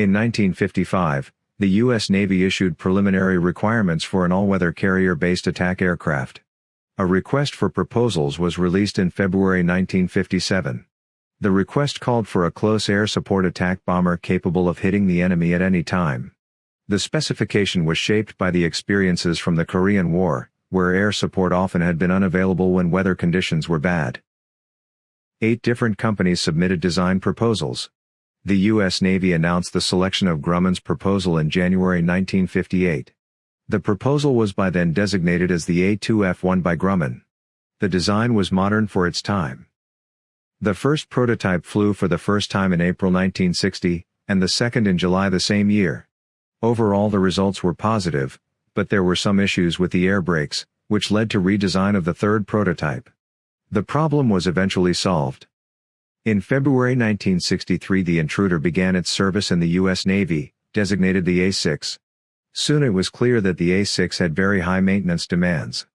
In 1955, the U.S. Navy issued preliminary requirements for an all-weather carrier-based attack aircraft. A request for proposals was released in February 1957. The request called for a close air support attack bomber capable of hitting the enemy at any time. The specification was shaped by the experiences from the Korean War, where air support often had been unavailable when weather conditions were bad. Eight different companies submitted design proposals. The U.S. Navy announced the selection of Grumman's proposal in January 1958. The proposal was by then designated as the A2F1 by Grumman. The design was modern for its time. The first prototype flew for the first time in April 1960, and the second in July the same year. Overall the results were positive, but there were some issues with the air brakes, which led to redesign of the third prototype. The problem was eventually solved. In February 1963 the intruder began its service in the U.S. Navy, designated the A-6. Soon it was clear that the A-6 had very high maintenance demands.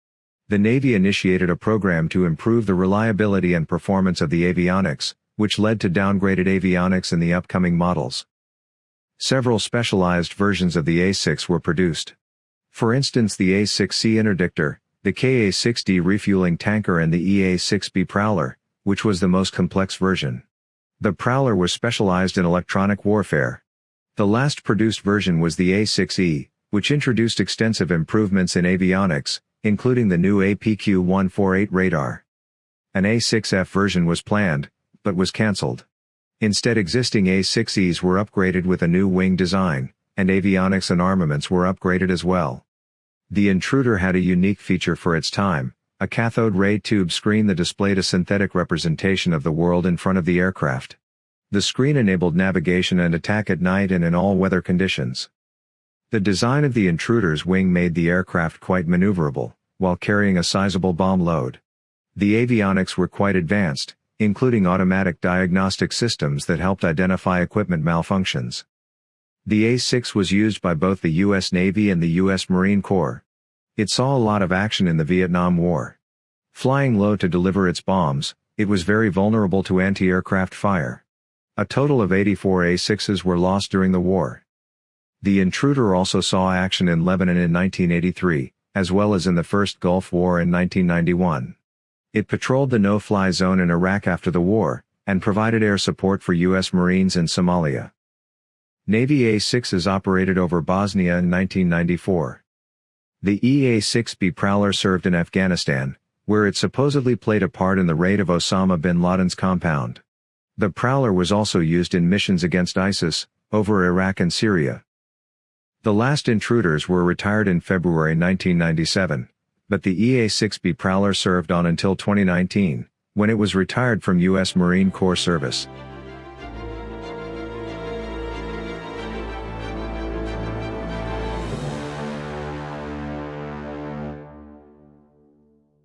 The Navy initiated a program to improve the reliability and performance of the avionics, which led to downgraded avionics in the upcoming models. Several specialized versions of the A-6 were produced. For instance the A-6C interdictor, the KA-6D refueling tanker and the EA-6B prowler, which was the most complex version. The Prowler was specialized in electronic warfare. The last produced version was the A6E, which introduced extensive improvements in avionics, including the new APQ-148 radar. An A6F version was planned, but was cancelled. Instead existing A6Es were upgraded with a new wing design, and avionics and armaments were upgraded as well. The Intruder had a unique feature for its time, a cathode ray tube screen that displayed a synthetic representation of the world in front of the aircraft. The screen enabled navigation and attack at night and in all weather conditions. The design of the intruder's wing made the aircraft quite maneuverable, while carrying a sizable bomb load. The avionics were quite advanced, including automatic diagnostic systems that helped identify equipment malfunctions. The A-6 was used by both the U.S. Navy and the U.S. Marine Corps. It saw a lot of action in the Vietnam War. Flying low to deliver its bombs, it was very vulnerable to anti-aircraft fire. A total of 84 A-6s were lost during the war. The intruder also saw action in Lebanon in 1983, as well as in the First Gulf War in 1991. It patrolled the no-fly zone in Iraq after the war, and provided air support for U.S. Marines in Somalia. Navy A-6s operated over Bosnia in 1994. The EA-6B Prowler served in Afghanistan, where it supposedly played a part in the raid of Osama bin Laden's compound. The Prowler was also used in missions against ISIS, over Iraq and Syria. The last intruders were retired in February 1997, but the EA-6B Prowler served on until 2019, when it was retired from U.S. Marine Corps service.